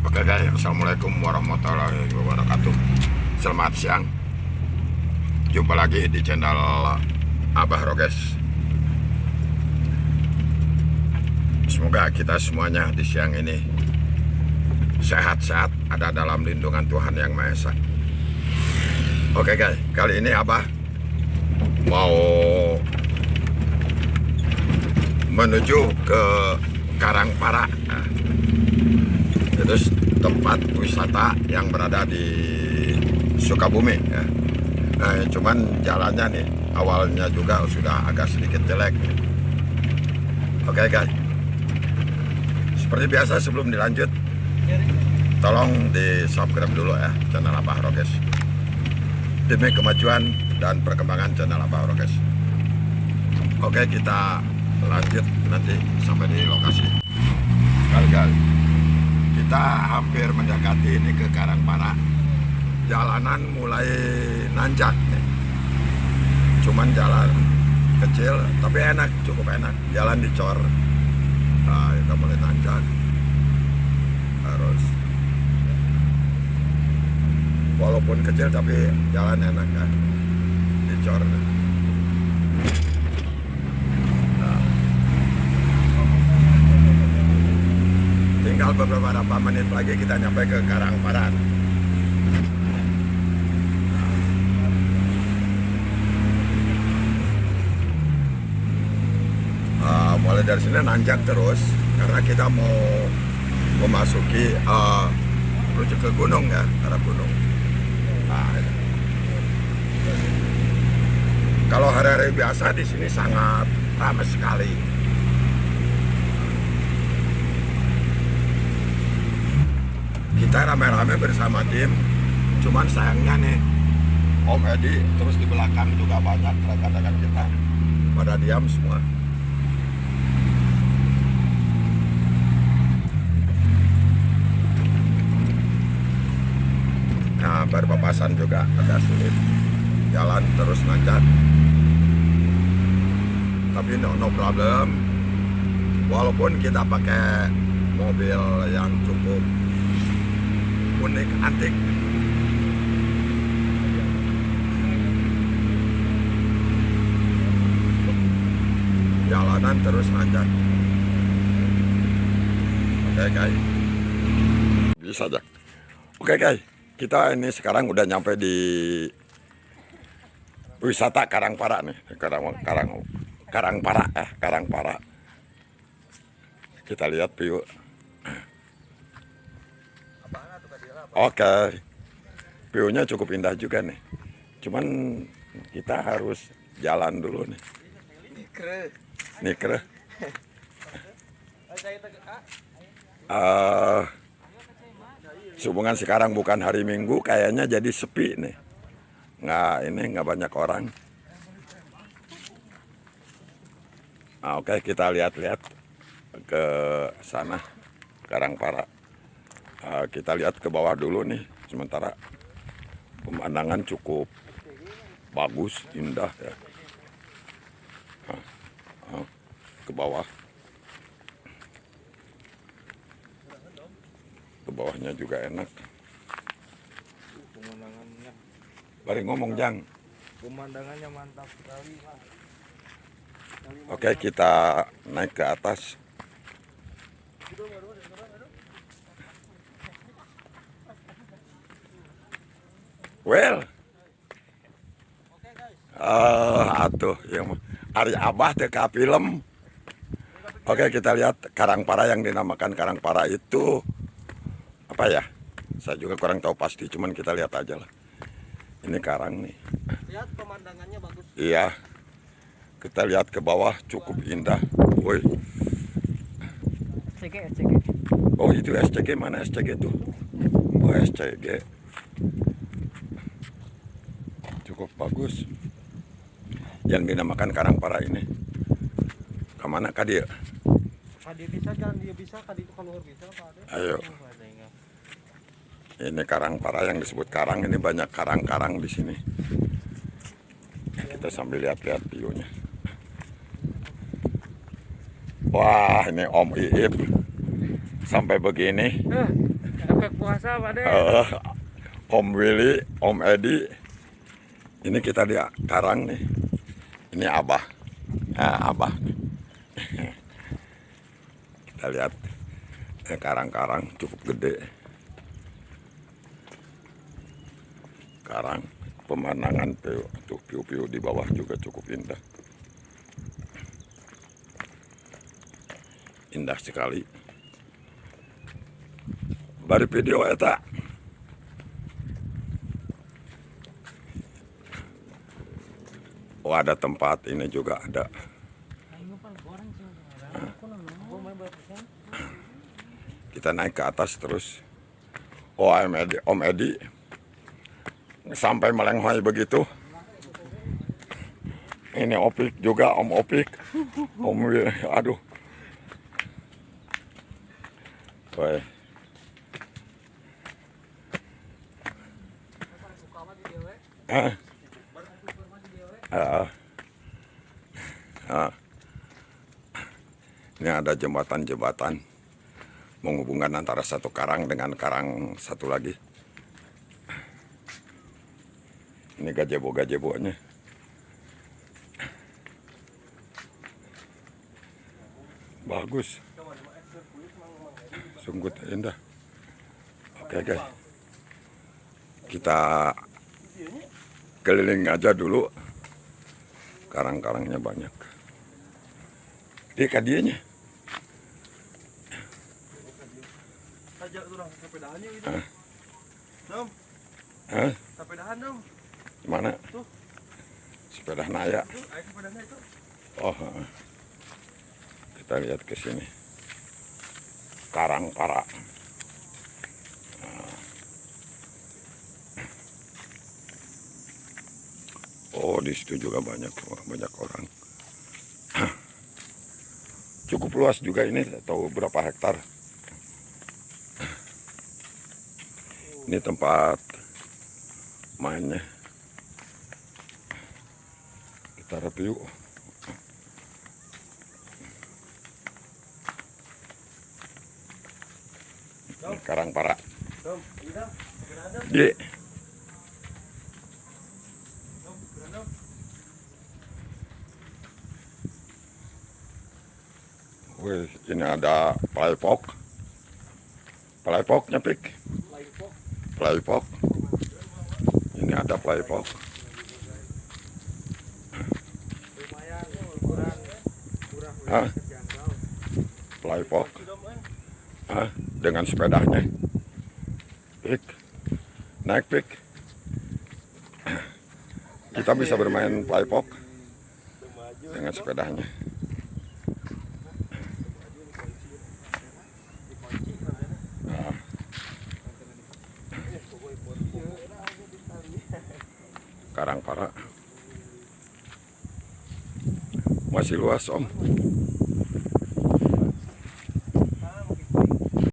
Oke guys, Assalamualaikum warahmatullahi wabarakatuh. Selamat siang. Jumpa lagi di channel Abah Roges. Semoga kita semuanya di siang ini Sehat-sehat ada dalam lindungan Tuhan Yang Maha Esa. Oke guys, kali ini Abah Mau Menuju ke Karangpara itu tempat wisata yang berada di Sukabumi ya. Nah, cuman jalannya nih awalnya juga sudah agak sedikit jelek. Oke guys, seperti biasa sebelum dilanjut, tolong di subscribe dulu ya channel Abah Roges demi kemajuan dan perkembangan channel Abah Roges. Oke kita lanjut nanti sampai di lokasi. Kali-kali kita hampir mendekati ini ke Karangpara. Jalanan mulai nanjak nih. Cuman jalan kecil tapi enak cukup enak. Jalan dicor. Nah, kita mulai nanjak. Harus. Walaupun kecil tapi jalan enak kan. Dicor tinggal beberapa menit lagi kita nyampe ke Karangparan. Uh, mulai dari sini nanjak terus karena kita mau memasuki uh, ke gunung ya arah gunung. Nah, ya. kalau hari-hari biasa di sini sangat ramai sekali. Kita rame-rame bersama tim cuman sayangnya nih Om Edi terus di belakang juga banyak rekan-rekan kita. Pada diam semua. Nah berpapasan juga agak sulit. Jalan terus nanjak tapi no, no problem. Walaupun kita pakai mobil yang cukup unik antik. Jalanan terus nanjak oke guys bisa aja oke guys kita ini sekarang udah nyampe di wisata Karangpara nih. Karang Karang Karangpara eh Karangpara. Kita lihat view Oke, view-nya cukup indah juga nih. Cuman kita harus jalan dulu nih. Nikre. Uh, sehubungan sekarang bukan hari Minggu, kayaknya jadi sepi nih. Nggak, ini nggak banyak orang. Nah, Oke, kita lihat-lihat ke sana, Karangpara. Uh, kita lihat ke bawah dulu nih. Sementara pemandangan cukup bagus indah ya. Uh, uh, ke bawah. Ke bawahnya juga enak. Pemandangannya. Bari ngomong jang. Pemandangannya mantap sekali Pak. oke kita naik ke atas Well, uh, atuh yang Ari Abah ka film. Oke kita lihat Karangpara yang dinamakan Karangpara itu apa ya? Saya juga kurang tahu pasti, cuman kita lihat aja lah. Ini karang nih. lihat pemandangannya bagus Iya. Kita lihat ke bawah cukup indah. Woi. SCG SCG Oh itu SCG mana SCG tuh? Oh SCG. Cukup bagus. Yang dinamakan Karangpara ini. Ke mana kah dia? kadi bisa jangan dia bisa kadi itu keluar bisa Pak Ayo. Ini Karangpara yang disebut karang. Ini banyak karang-karang di sini. Kita sambil lihat-lihat view-nya. Wah ini Om Iip sampai begini. Eh, efek puasa Pak. Eh, Om Willy, Om Edi. Ini kita di Karang nih. Ini Abah. Nah, Abah. Kita lihat karang-karang cukup gede. Karang pemandangan tuh piu-piu di bawah juga cukup indah. Indah sekali. Bari video eta. Oh ada tempat ini juga ada. Kita naik ke atas terus. Oh Om Edi, Om Edi sampai melenghoi begitu. Ini Opik juga Om Opik. Om aduh. Woi. Ah. Ah. Ini ada jembatan-jembatan menghubungkan antara satu karang dengan karang satu lagi. Ini gazebo-gazebonya. Bagus. Sungguh indah. Oke guys. Kita keliling aja dulu. Karang-karangnya banyak. Dia kadianya. Ajak tuh sepedahannya gitu. Hah? Dom, Hah? sepedahan dong. Mana? Tuh. Sepeda naya. Tuh, ayo sepedanya itu. Oh, kita lihat ke sini. Karang para. Nah. Oh, di situ juga banyak banyak orang. Cukup luas juga ini, tahu berapa hektar. Ini tempat mainnya. Kita review. Karang para. Di. Wih, ini ada playpok. Playpoknya pik. Playpok. Ini ada playpok. Hah? Playpok. Hah? Dengan sepedanya. Pik. Naik pik. Kita bisa bermain playpok dengan sepedanya. Nah. Karang para. Masih luas om.